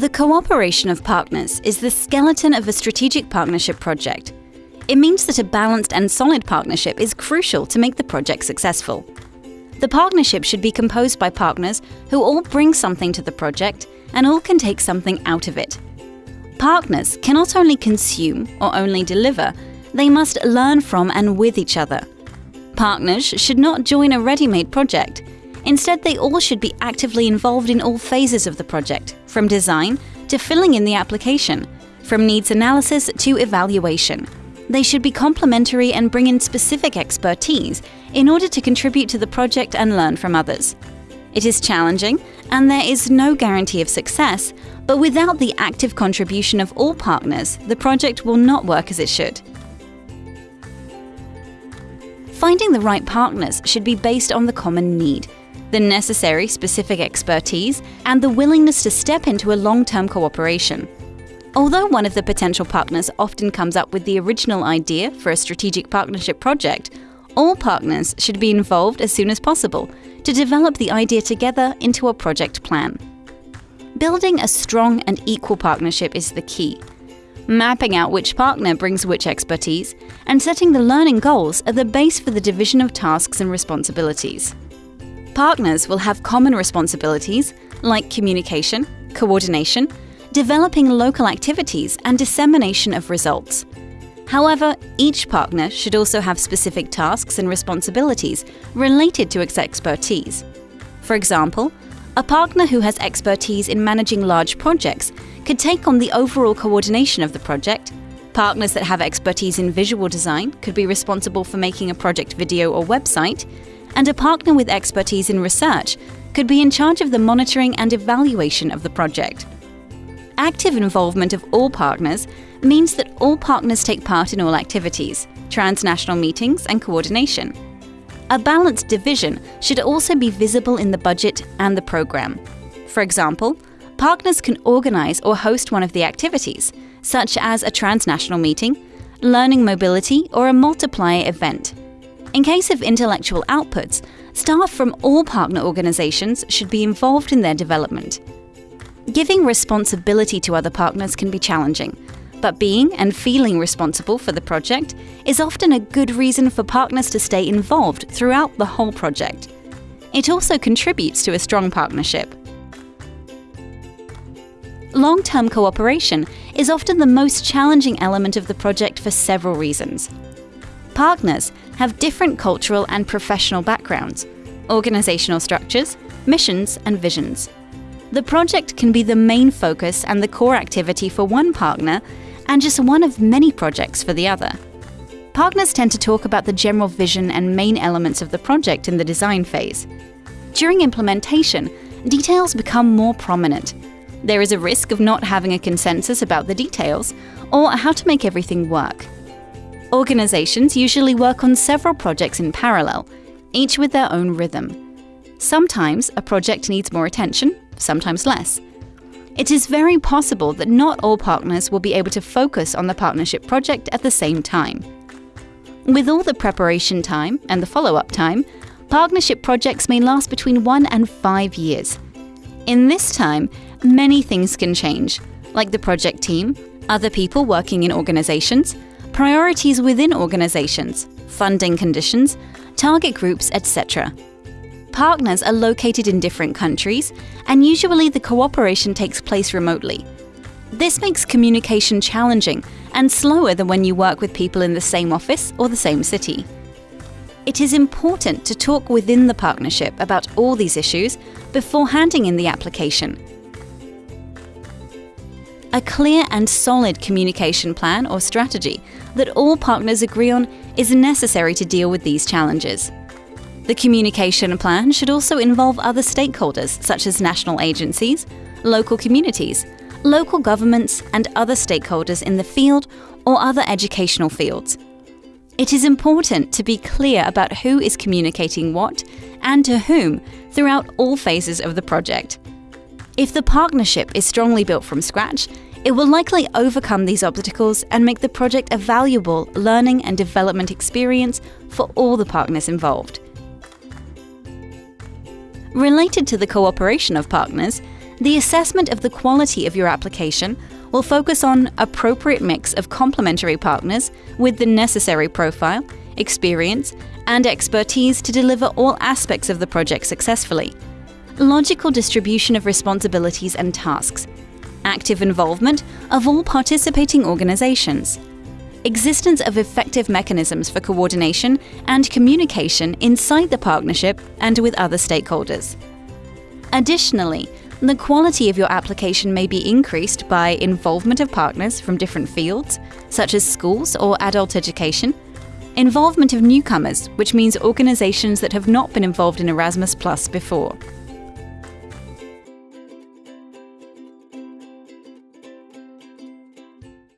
The cooperation of partners is the skeleton of a strategic partnership project. It means that a balanced and solid partnership is crucial to make the project successful. The partnership should be composed by partners who all bring something to the project and all can take something out of it. Partners cannot only consume or only deliver, they must learn from and with each other. Partners should not join a ready-made project. Instead, they all should be actively involved in all phases of the project, from design to filling in the application, from needs analysis to evaluation. They should be complementary and bring in specific expertise in order to contribute to the project and learn from others. It is challenging, and there is no guarantee of success, but without the active contribution of all partners, the project will not work as it should. Finding the right partners should be based on the common need, the necessary specific expertise, and the willingness to step into a long-term cooperation. Although one of the potential partners often comes up with the original idea for a strategic partnership project, all partners should be involved as soon as possible to develop the idea together into a project plan. Building a strong and equal partnership is the key mapping out which partner brings which expertise, and setting the learning goals are the base for the division of tasks and responsibilities. Partners will have common responsibilities like communication, coordination, developing local activities, and dissemination of results. However, each partner should also have specific tasks and responsibilities related to its expertise. For example, a partner who has expertise in managing large projects could take on the overall coordination of the project. Partners that have expertise in visual design could be responsible for making a project video or website, and a partner with expertise in research could be in charge of the monitoring and evaluation of the project. Active involvement of all partners means that all partners take part in all activities, transnational meetings and coordination. A balanced division should also be visible in the budget and the program. For example, partners can organize or host one of the activities, such as a transnational meeting, learning mobility, or a multiplier event. In case of intellectual outputs, staff from all partner organizations should be involved in their development. Giving responsibility to other partners can be challenging, but being and feeling responsible for the project is often a good reason for partners to stay involved throughout the whole project. It also contributes to a strong partnership. Long-term cooperation is often the most challenging element of the project for several reasons. Partners have different cultural and professional backgrounds, organizational structures, missions and visions. The project can be the main focus and the core activity for one partner and just one of many projects for the other. Partners tend to talk about the general vision and main elements of the project in the design phase. During implementation, details become more prominent there is a risk of not having a consensus about the details or how to make everything work. Organizations usually work on several projects in parallel, each with their own rhythm. Sometimes a project needs more attention, sometimes less. It is very possible that not all partners will be able to focus on the partnership project at the same time. With all the preparation time and the follow-up time, partnership projects may last between one and five years. In this time, many things can change, like the project team, other people working in organizations, priorities within organizations, funding conditions, target groups, etc. Partners are located in different countries, and usually the cooperation takes place remotely. This makes communication challenging and slower than when you work with people in the same office or the same city. It is important to talk within the partnership about all these issues before handing in the application a clear and solid communication plan or strategy that all partners agree on is necessary to deal with these challenges. The communication plan should also involve other stakeholders such as national agencies, local communities, local governments and other stakeholders in the field or other educational fields. It is important to be clear about who is communicating what and to whom throughout all phases of the project. If the partnership is strongly built from scratch, it will likely overcome these obstacles and make the project a valuable learning and development experience for all the partners involved. Related to the cooperation of partners, The assessment of the quality of your application will focus on appropriate mix of complementary partners with the necessary profile, experience, and expertise to deliver all aspects of the project successfully. Logical distribution of responsibilities and tasks. Active involvement of all participating organizations. Existence of effective mechanisms for coordination and communication inside the partnership and with other stakeholders. Additionally, the quality of your application may be increased by involvement of partners from different fields, such as schools or adult education, involvement of newcomers, which means organizations that have not been involved in Erasmus Plus before.